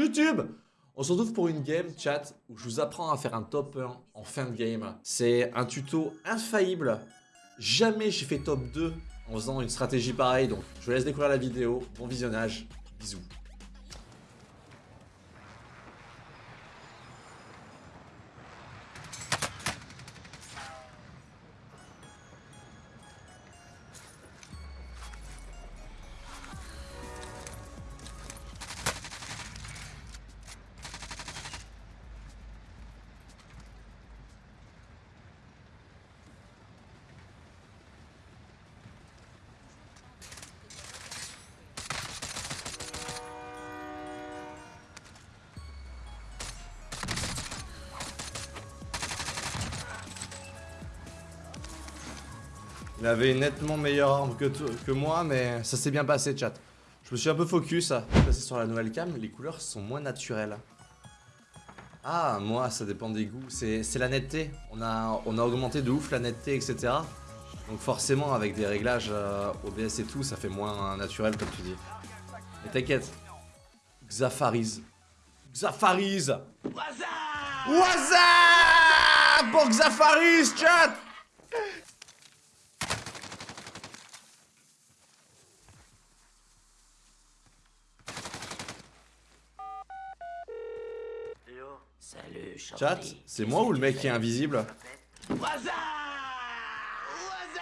YouTube On se retrouve pour une game chat où je vous apprends à faire un top 1 en fin de game. C'est un tuto infaillible. Jamais j'ai fait top 2 en faisant une stratégie pareille, donc je vous laisse découvrir la vidéo. Bon visionnage, bisous. Il avait nettement meilleure arme que, que moi, mais ça s'est bien passé, chat. Je me suis un peu focus. Passé sur la nouvelle cam, les couleurs sont moins naturelles. Ah, moi, ça dépend des goûts. C'est la netteté. On a, on a augmenté de ouf la netteté, etc. Donc forcément, avec des réglages euh, OBS et tout, ça fait moins naturel, comme tu dis. Mais t'inquiète. Xafariz. Xafariz Waza Waza Pour Xafariz, chat Salut, Chat, c'est moi ou le mec qui est invisible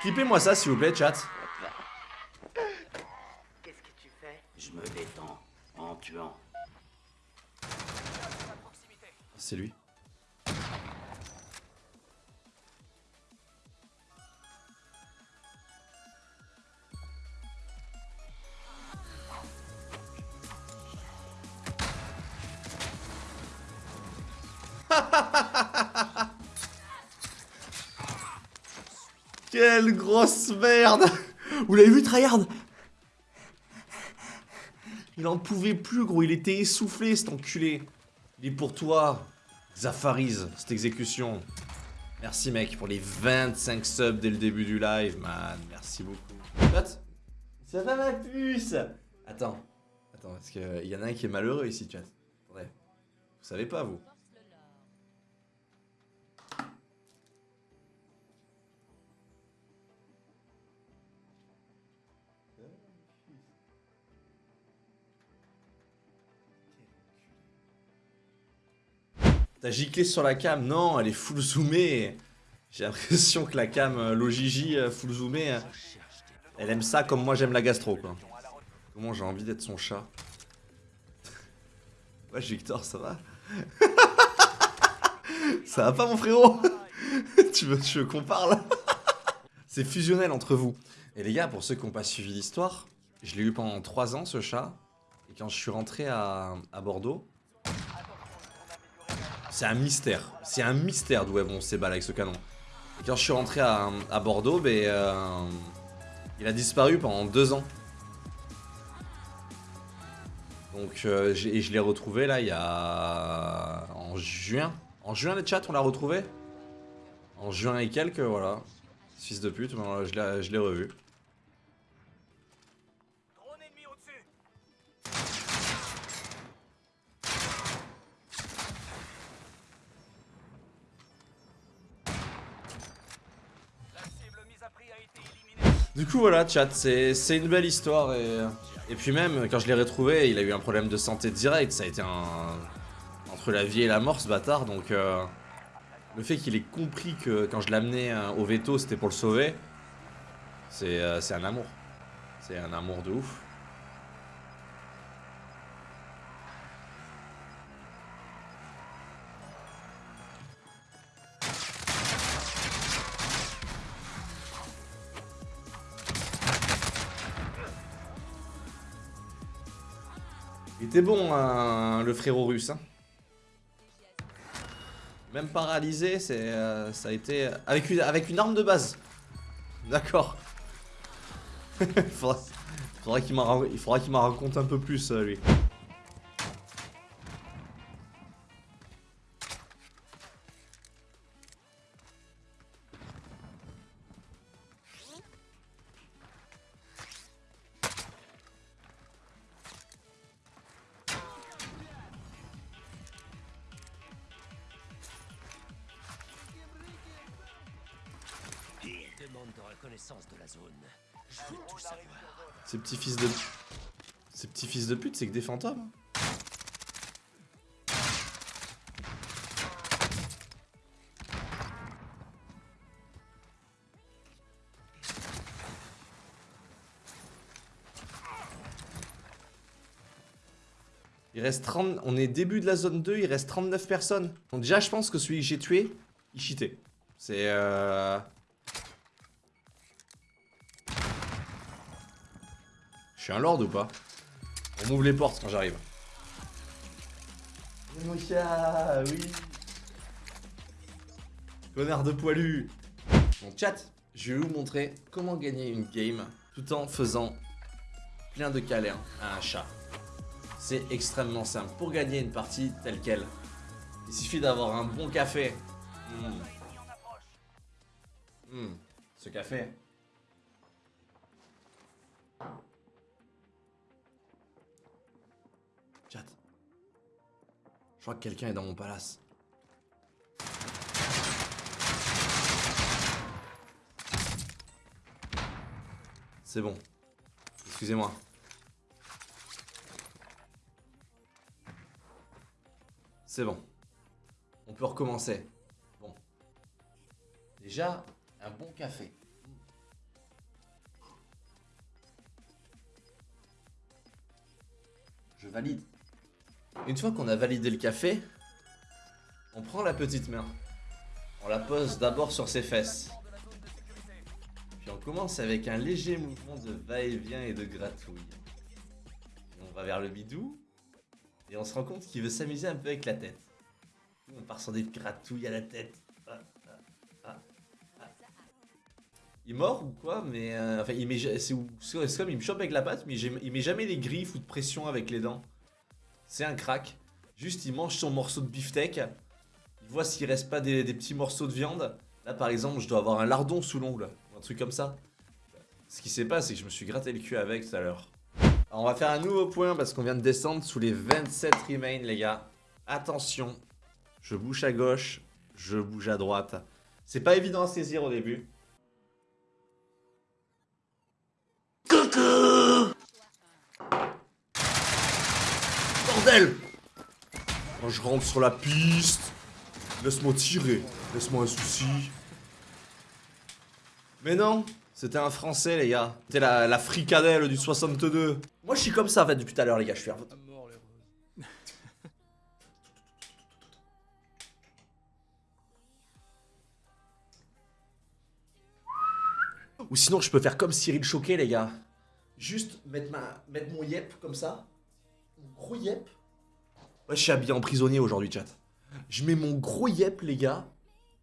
Clippez-moi ça s'il vous plaît, chat. Qu'est-ce que tu fais Je me détends en tuant. C'est lui. Quelle grosse merde Vous l'avez vu, Tryhard? Il en pouvait plus, gros. Il était essoufflé, cet enculé. Il est pour toi, Zafariz, cette exécution. Merci, mec, pour les 25 subs dès le début du live, man. Merci beaucoup. Chat Ça va, ma puce? Attends. Attends, parce qu'il y en a un qui est malheureux ici, chat. Vous savez pas, vous? T'as giclé sur la cam Non, elle est full zoomée. J'ai l'impression que la cam euh, Logigi euh, full zoomée, euh, elle aime ça comme moi j'aime la gastro quoi. Comment j'ai envie d'être son chat. ouais Victor, ça va? Ça va pas mon frérot? Tu, veux, tu veux qu'on parle C'est fusionnel entre vous. Et les gars, pour ceux qui n'ont pas suivi l'histoire, je l'ai eu pendant 3 ans ce chat. Et quand je suis rentré à, à Bordeaux, c'est un mystère. C'est un mystère d'où elles vont ces balles avec ce canon. Et quand je suis rentré à, Bordeaux, ben, euh, il a disparu pendant deux ans. Donc, euh, et je l'ai retrouvé là il y a... en juin. En juin, les chats, on l'a retrouvé? En juin et quelques, voilà. Fils de pute, je l'ai revu. Voilà chat, c'est une belle histoire et, et puis même quand je l'ai retrouvé, il a eu un problème de santé direct, ça a été entre la vie et la mort ce bâtard. Donc euh, le fait qu'il ait compris que quand je l'amenais euh, au veto c'était pour le sauver, c'est euh, un amour, c'est un amour de ouf. Il était bon, hein, le frérot russe. Hein. Même paralysé, c'est, euh, ça a été... Avec une, avec une arme de base. D'accord. il faudra, qu'il m'en raconte un peu plus, euh, lui. De reconnaissance de la zone. Je veux tout savoir. Ces petits fils de... Ces petits fils de pute, c'est que des fantômes. Il reste 30... On est début de la zone 2, il reste 39 personnes. Donc déjà, je pense que celui que j'ai tué, il cheatait. C'est... Euh... Je suis un lord ou pas On m'ouvre les portes quand j'arrive. Mocha, oui. Connard de poilu. Mon chat, je vais vous montrer comment gagner une game tout en faisant plein de câlins à un chat. C'est extrêmement simple. Pour gagner une partie telle qu'elle, il suffit d'avoir un bon café. Mmh. Mmh. Ce café. Je crois que quelqu'un est dans mon palace. C'est bon. Excusez-moi. C'est bon. On peut recommencer. Bon. Déjà, un bon café. Je valide. Une fois qu'on a validé le café, on prend la petite main. On la pose d'abord sur ses fesses. Puis on commence avec un léger mouvement de va-et-vient et de gratouille. on va vers le bidou. Et on se rend compte qu'il veut s'amuser un peu avec la tête. On part sur des gratouilles à la tête. Ah, ah, ah, il est mort ou quoi Mais euh, enfin, il met, c'est comme il me chope avec la patte, mais il met jamais les griffes ou de pression avec les dents. C'est un crack. Juste, il mange son morceau de beefsteak. Il voit s'il reste pas des, petits morceaux de viande. Là, par exemple, je dois avoir un lardon sous l'ongle. Un truc comme ça. Ce qui s'est passé, c'est que je me suis gratté le cul avec tout à l'heure. On va faire un nouveau point parce qu'on vient de descendre sous les 27 remains, les gars. Attention. Je bouge à gauche. Je bouge à droite. C'est pas évident à saisir au début. Coucou quand je rentre sur la piste, laisse-moi tirer, laisse-moi un souci. Mais non, c'était un français les gars. C'était la, la, fricadelle du 62. Moi je suis comme ça en fait depuis tout à l'heure les gars, je suis à votre... Ou sinon je peux faire comme Cyril Choquet les gars. Juste mettre, ma, mettre mon yep comme ça. Mon gros yep je suis habillé en prisonnier aujourd'hui, chat. Je mets mon gros yep, les gars.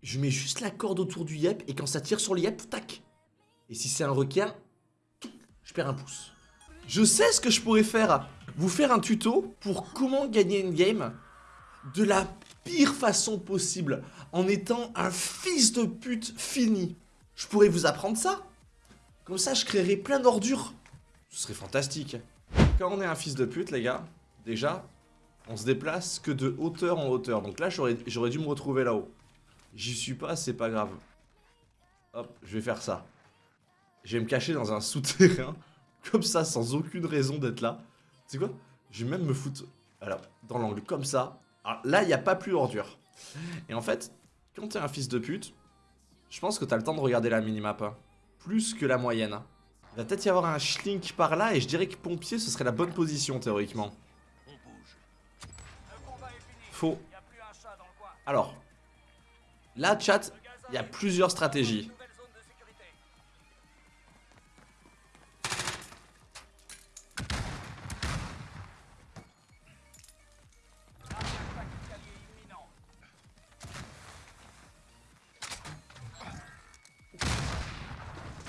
Je mets juste la corde autour du yep. Et quand ça tire sur le yep, tac. Et si c'est un requin, je perds un pouce. Je sais ce que je pourrais faire. Vous faire un tuto pour comment gagner une game de la pire façon possible. En étant un fils de pute fini. Je pourrais vous apprendre ça. Comme ça, je créerais plein d'ordures. Ce serait fantastique. Quand on est un fils de pute, les gars, déjà, on se déplace que de hauteur en hauteur. Donc là, j'aurais dû me retrouver là-haut. J'y suis pas, c'est pas grave. Hop, je vais faire ça. Je vais me cacher dans un souterrain. Comme ça, sans aucune raison d'être là. Sais quoi? Je vais même me foutre alors, dans l'angle comme ça. Alors, là, il n'y a pas plus ordure. Et en fait, quand t'es un fils de pute, je pense que t'as le temps de regarder la minimap. Hein. Plus que la moyenne. Il va peut-être y avoir un schlink par là et je dirais que pompier, ce serait la bonne position théoriquement. Alors, là, chat, il y a plusieurs stratégies.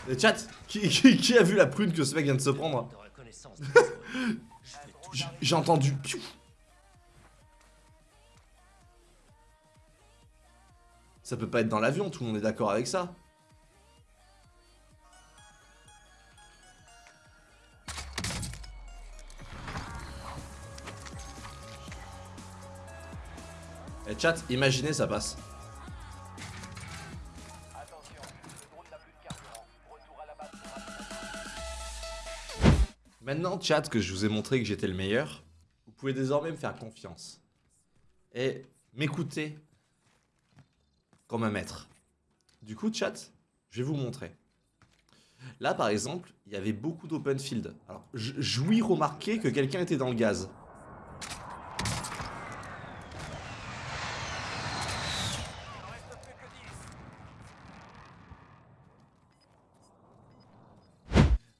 Le chat, qui, a vu la prune que ce mec vient de se prendre? J'ai entendu... Ça peut pas être dans l'avion, tout le monde est d'accord avec ça. Et chat, imaginez ça passe. Maintenant, chat, que je vous ai montré que j'étais le meilleur, vous pouvez désormais me faire confiance. Et m'écouter un maître. Du coup, chat, je vais vous montrer. Là, par exemple, il y avait beaucoup d'open field. Alors, jouis remarquer que quelqu'un était dans le gaz.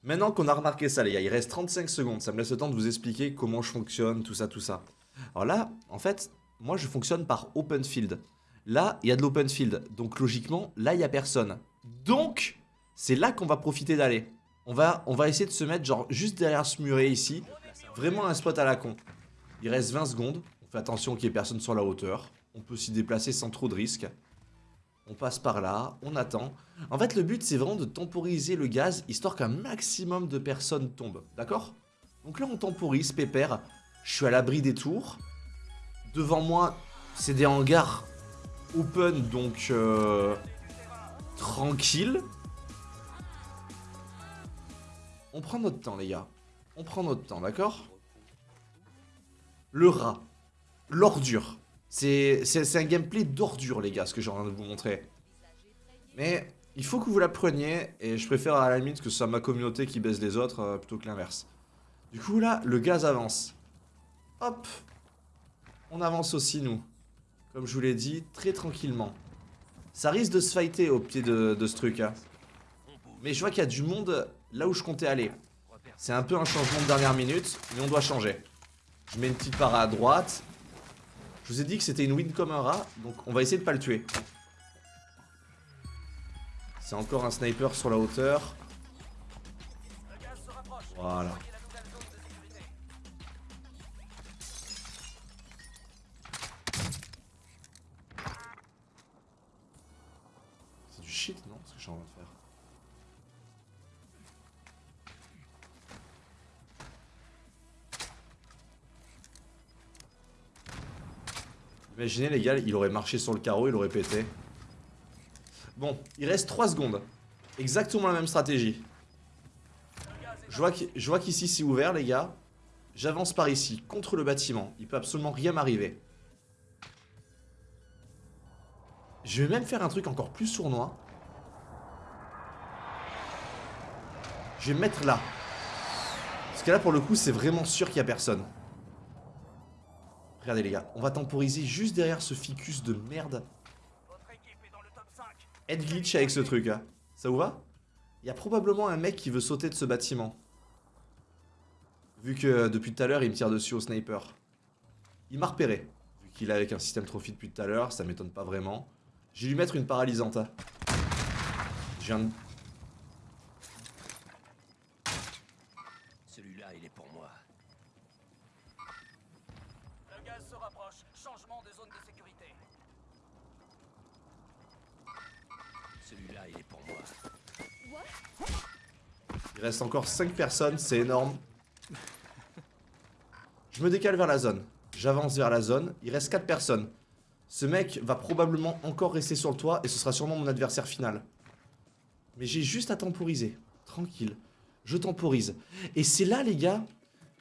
Maintenant qu'on a remarqué ça, les gars, il reste 35 secondes. Ça me laisse le temps de vous expliquer comment je fonctionne, tout ça, tout ça. Alors là, en fait, moi, je fonctionne par open field. Là, il y a de l'open field. Donc, logiquement, là, il n'y a personne. Donc, c'est là qu'on va profiter d'aller. On va, on va essayer de se mettre genre juste derrière ce muret ici. Vraiment un spot à la con. Il reste 20 secondes. On fait attention qu'il n'y ait personne sur la hauteur. On peut s'y déplacer sans trop de risques. On passe par là, on attend. En fait, le but, c'est vraiment de temporiser le gaz, histoire qu'un maximum de personnes tombent. D'accord? Donc là, on temporise, pépère. Je suis à l'abri des tours. Devant moi, c'est des hangars open, donc euh, tranquille. On prend notre temps, les gars. On prend notre temps, d'accord? Le rat. L'ordure. C'est un gameplay d'ordure, les gars, ce que j'ai envie de vous montrer. Mais il faut que vous la preniez, et je préfère à la limite que ce soit ma communauté qui baise les autres, euh, plutôt que l'inverse. Du coup, là, le gaz avance. Hop On avance aussi, nous. Comme je vous l'ai dit, très tranquillement. Ça risque de se fighter au pied de, ce truc, hein. Mais je vois qu'il y a du monde là où je comptais aller. C'est un peu un changement de dernière minute, mais on doit changer. Je mets une petite para à droite. Je vous ai dit que c'était une win comme un rat, donc on va essayer de pas le tuer. C'est encore un sniper sur la hauteur. Voilà. Imaginez les gars, il aurait marché sur le carreau, il aurait pété. Bon, il reste 3 secondes. Exactement la même stratégie. Je vois qu'ici c'est ouvert les gars. J'avance par ici, contre le bâtiment. Il peut absolument rien m'arriver. Je vais même faire un truc encore plus sournois. Je vais me mettre là. Parce que là pour le coup c'est vraiment sûr qu'il n'y a personne. Regardez les gars, on va temporiser juste derrière ce ficus de merde. Head glitch avec ce truc, hein. Ça vous va? Il y a probablement un mec qui veut sauter de ce bâtiment. Vu que euh, depuis tout à l'heure, il me tire dessus au sniper. Il m'a repéré. Vu qu'il est avec un système trophy depuis tout à l'heure, ça m'étonne pas vraiment. Vais lui mettre une paralysante. Hein. Je viens de Il reste encore 5 personnes, c'est énorme. Je me décale vers la zone. J'avance vers la zone. Il reste 4 personnes. Ce mec va probablement encore rester sur le toit et ce sera sûrement mon adversaire final. Mais j'ai juste à temporiser. Tranquille. Je temporise. Et c'est là, les gars,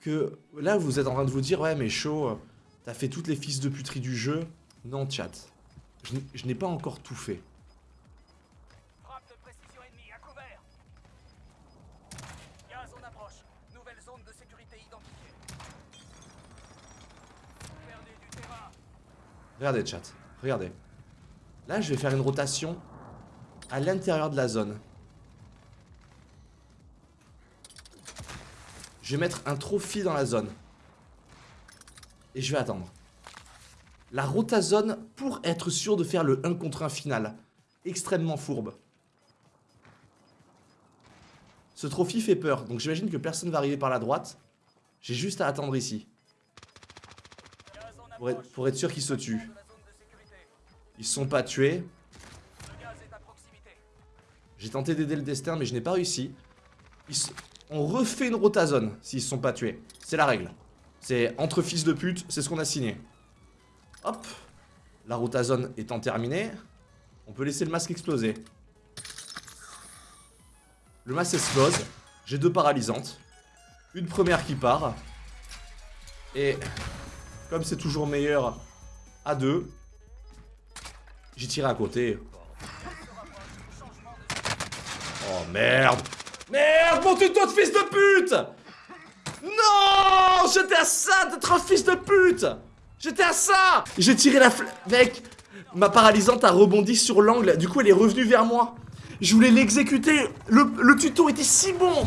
que... Là, vous êtes en train de vous dire, ouais, mais chaud, t'as fait toutes les fils de puterie du jeu? Non, chat. Je n'ai pas encore tout fait. Regardez, chat. Regardez. Là, je vais faire une rotation à l'intérieur de la zone. Je vais mettre un trophy dans la zone. Et je vais attendre. La rotazone pour être sûr de faire le 1 contre 1 final. Extrêmement fourbe. Ce trophy fait peur, donc j'imagine que personne va arriver par la droite. J'ai juste à attendre ici. Pour être, sûr qu'ils se tuent. Ils sont pas tués. J'ai tenté d'aider le destin, mais je n'ai pas réussi. On refait une rotazone s'ils se sont pas tués. C'est la règle. C'est entre fils de pute, c'est ce qu'on a signé. Hop. La rotazone étant terminée, on peut laisser le masque exploser. Le masque explose. J'ai deux paralysantes. Une première qui part. Et comme c'est toujours meilleur à deux, j'ai tiré à côté. Oh merde Merde, mon tuto de fils de pute Non J'étais à ça d'être un fils de pute. J'étais à ça. J'ai tiré la fl... Mec, ma paralysante a rebondi sur l'angle, du coup elle est revenue vers moi. Je voulais l'exécuter, le, le tuto était si bon